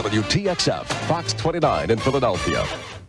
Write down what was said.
WTXF, Fox 29 in Philadelphia.